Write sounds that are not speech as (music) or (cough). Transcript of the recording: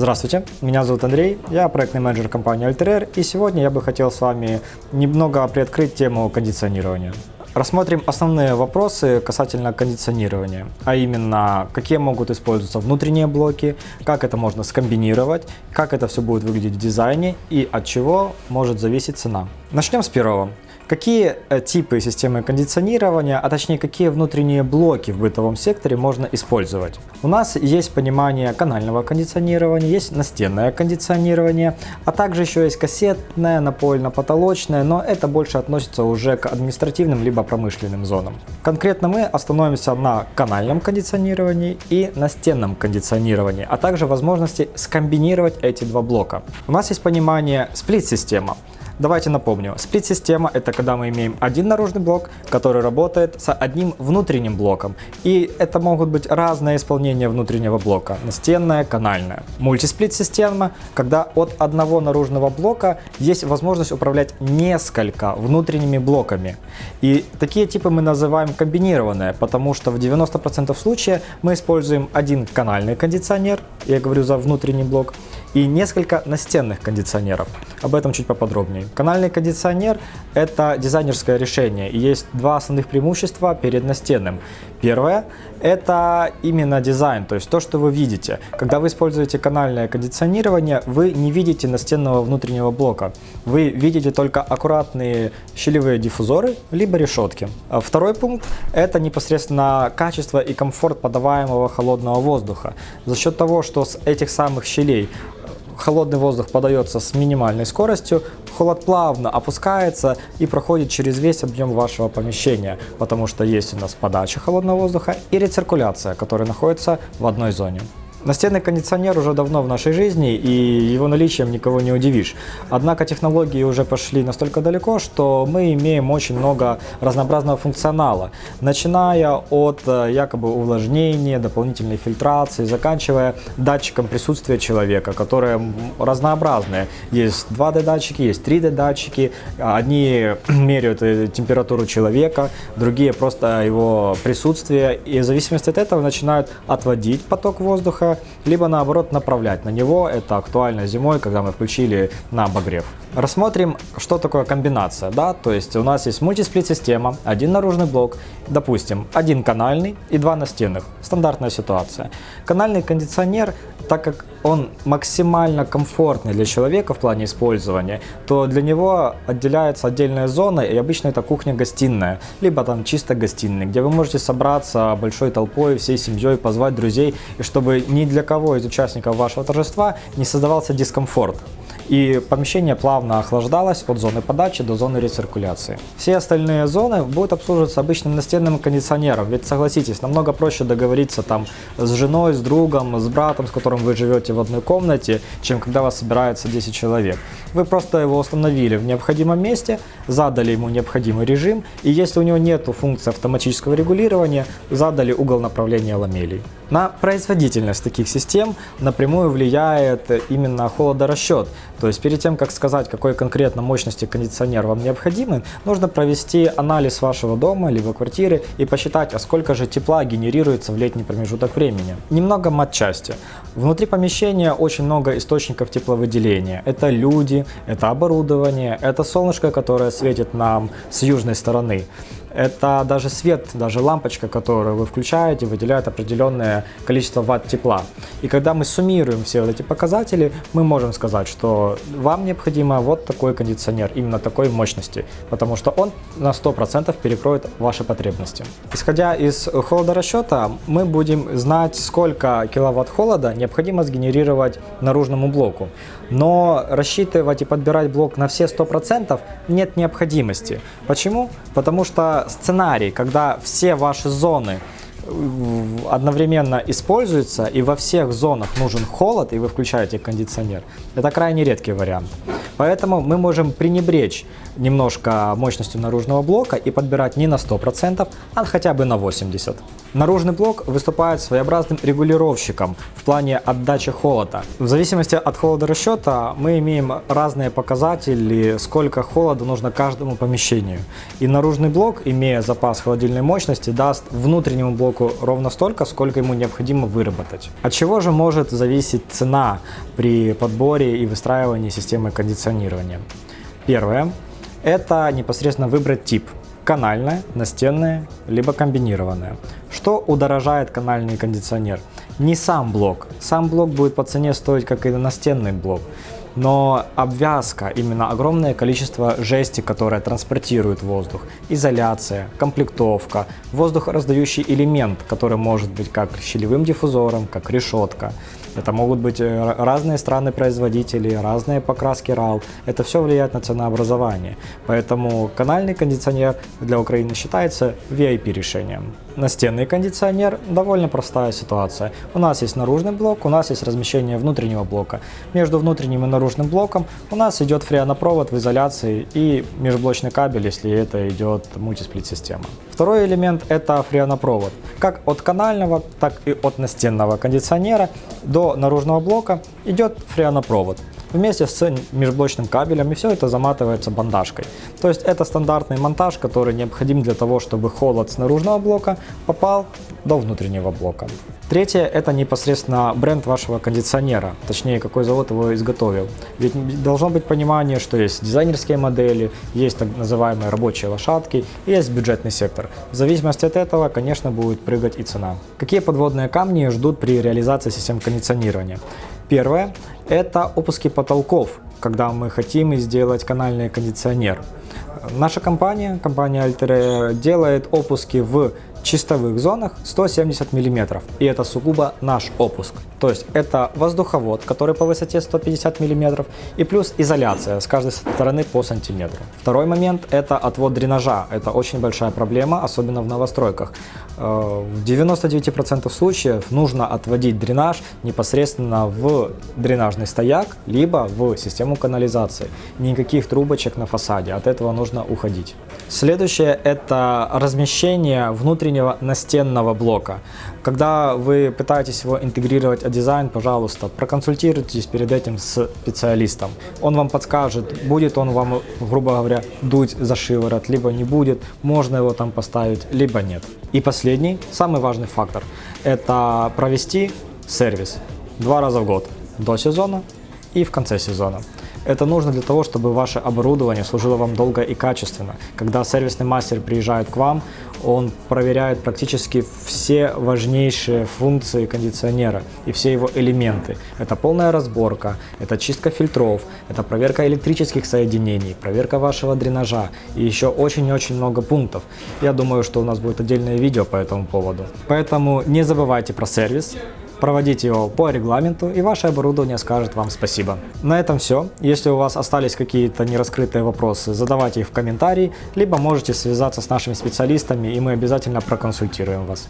Здравствуйте, меня зовут Андрей, я проектный менеджер компании Alter и сегодня я бы хотел с вами немного приоткрыть тему кондиционирования. Рассмотрим основные вопросы касательно кондиционирования, а именно, какие могут использоваться внутренние блоки, как это можно скомбинировать, как это все будет выглядеть в дизайне и от чего может зависеть цена. Начнем с первого. Какие э, типы системы кондиционирования, а точнее какие внутренние блоки в бытовом секторе можно использовать? У нас есть понимание канального кондиционирования, есть настенное кондиционирование, а также еще есть кассетное, напольно-потолочное, но это больше относится уже к административным либо промышленным зонам. Конкретно мы остановимся на канальном кондиционировании и настенном кондиционировании, а также возможности скомбинировать эти два блока. У нас есть понимание сплит-система. Давайте напомню, сплит-система это когда мы имеем один наружный блок, который работает с одним внутренним блоком. И это могут быть разные исполнения внутреннего блока, настенное, канальное. Мультисплит-система, когда от одного наружного блока есть возможность управлять несколько внутренними блоками. И такие типы мы называем комбинированные, потому что в 90% случаев мы используем один канальный кондиционер, я говорю за внутренний блок, и несколько настенных кондиционеров. Об этом чуть поподробнее. Канальный кондиционер – это дизайнерское решение, и есть два основных преимущества перед настенным. Первое – это именно дизайн, то есть то, что вы видите. Когда вы используете канальное кондиционирование, вы не видите настенного внутреннего блока. Вы видите только аккуратные щелевые диффузоры, либо решетки. А второй пункт – это непосредственно качество и комфорт подаваемого холодного воздуха. За счет того, что с этих самых щелей холодный воздух подается с минимальной скоростью, холод плавно опускается и проходит через весь объем вашего помещения, потому что есть у нас подача холодного воздуха и рециркуляция, которая находится в одной зоне. Настенный кондиционер уже давно в нашей жизни, и его наличием никого не удивишь. Однако технологии уже пошли настолько далеко, что мы имеем очень много разнообразного функционала, начиная от э, якобы увлажнения, дополнительной фильтрации, заканчивая датчиком присутствия человека, которые разнообразные. Есть 2D датчики, есть 3D датчики, одни (clears throat) меряют э, температуру человека, другие просто его присутствие, и в зависимости от этого начинают отводить поток воздуха, либо наоборот направлять на него. Это актуально зимой, когда мы включили на обогрев. Рассмотрим, что такое комбинация. Да? То есть у нас есть мультисплит-система, один наружный блок, допустим, один канальный и два настенных. Стандартная ситуация. Канальный кондиционер, так как он максимально комфортный для человека в плане использования, то для него отделяется отдельная зона, и обычно это кухня-гостиная, либо там чисто гостиная, где вы можете собраться большой толпой, всей семьей, позвать друзей, и чтобы ни для кого из участников вашего торжества не создавался дискомфорт и помещение плавно охлаждалось от зоны подачи до зоны рециркуляции. Все остальные зоны будут обслуживаться обычным настенным кондиционером, ведь согласитесь, намного проще договориться там с женой, с другом, с братом, с которым вы живете в одной комнате, чем когда вас собирается 10 человек. Вы просто его установили в необходимом месте, задали ему необходимый режим, и если у него нет функции автоматического регулирования, задали угол направления ламелей. На производительность таких систем напрямую влияет именно холодорасчет. То есть перед тем, как сказать, какой конкретно мощности кондиционер вам необходим, нужно провести анализ вашего дома либо квартиры и посчитать, а сколько же тепла генерируется в летний промежуток времени. Немного матчасти. Внутри помещения очень много источников тепловыделения. Это люди, это оборудование, это солнышко, которое светит нам с южной стороны. Это даже свет, даже лампочка, которую вы включаете, выделяет определенное количество ватт тепла. И когда мы суммируем все вот эти показатели, мы можем сказать, что вам необходимо вот такой кондиционер, именно такой мощности, потому что он на 100% перекроет ваши потребности. Исходя из холодорасчета, мы будем знать, сколько киловатт холода необходимо сгенерировать наружному блоку. Но рассчитывать и подбирать блок на все 100% нет необходимости. Почему? Потому что сценарий, когда все ваши зоны одновременно используются и во всех зонах нужен холод, и вы включаете кондиционер, это крайне редкий вариант. Поэтому мы можем пренебречь немножко мощностью наружного блока и подбирать не на 100%, а хотя бы на 80%. Наружный блок выступает своеобразным регулировщиком в плане отдачи холода. В зависимости от холодорасчета мы имеем разные показатели, сколько холода нужно каждому помещению. И наружный блок, имея запас холодильной мощности, даст внутреннему блоку ровно столько, сколько ему необходимо выработать. От чего же может зависеть цена при подборе и выстраивании системы кондиционирования? Первое – это непосредственно выбрать тип – канальное, настенное, либо комбинированное. Что удорожает канальный кондиционер? Не сам блок. Сам блок будет по цене стоить, как и настенный блок. Но обвязка, именно огромное количество жести, которое транспортирует воздух, изоляция, комплектовка, воздухораздающий элемент, который может быть как щелевым диффузором, как решетка. Это могут быть э, разные страны-производители, разные покраски RAL. Это все влияет на ценообразование. Поэтому канальный кондиционер для Украины считается VIP решением. Настенный кондиционер – довольно простая ситуация. У нас есть наружный блок, у нас есть размещение внутреннего блока. Между внутренним и наружным блоком у нас идет фреонопровод в изоляции и межблочный кабель, если это идет мультисплит-система. Второй элемент – это фреонопровод. Как от канального, так и от настенного кондиционера до наружного блока идет фреонопровод вместе с межблочным кабелем, и все это заматывается бандажкой. То есть это стандартный монтаж, который необходим для того, чтобы холод с наружного блока попал до внутреннего блока. Третье – это непосредственно бренд вашего кондиционера, точнее, какой завод его изготовил. Ведь должно быть понимание, что есть дизайнерские модели, есть так называемые рабочие лошадки и есть бюджетный сектор. В зависимости от этого, конечно, будет прыгать и цена. Какие подводные камни ждут при реализации систем кондиционирования? Первое – это опуски потолков, когда мы хотим сделать канальный кондиционер. Наша компания, компания Altere, делает опуски в чистовых зонах 170 мм. И это сугубо наш опуск. То есть это воздуховод, который по высоте 150 мм, и плюс изоляция с каждой стороны по сантиметру. Второй момент это отвод дренажа. Это очень большая проблема, особенно в новостройках. Э, в 99% случаев нужно отводить дренаж непосредственно в дренажный стояк, либо в систему канализации. Никаких трубочек на фасаде, от этого нужно уходить. Следующее это размещение внутреннего настенного блока. Когда вы пытаетесь его интегрировать в дизайн, пожалуйста, проконсультируйтесь перед этим с специалистом. Он вам подскажет, будет он вам, грубо говоря, дуть за шиворот, либо не будет, можно его там поставить, либо нет. И последний, самый важный фактор, это провести сервис два раза в год, до сезона и в конце сезона. Это нужно для того, чтобы ваше оборудование служило вам долго и качественно. Когда сервисный мастер приезжает к вам, он проверяет практически все важнейшие функции кондиционера и все его элементы. Это полная разборка, это чистка фильтров, это проверка электрических соединений, проверка вашего дренажа и еще очень-очень много пунктов. Я думаю, что у нас будет отдельное видео по этому поводу. Поэтому не забывайте про сервис, проводите его по регламенту, и ваше оборудование скажет вам спасибо. На этом все. Если у вас остались какие-то нераскрытые вопросы, задавайте их в комментарии, либо можете связаться с нашими специалистами, и мы обязательно проконсультируем вас.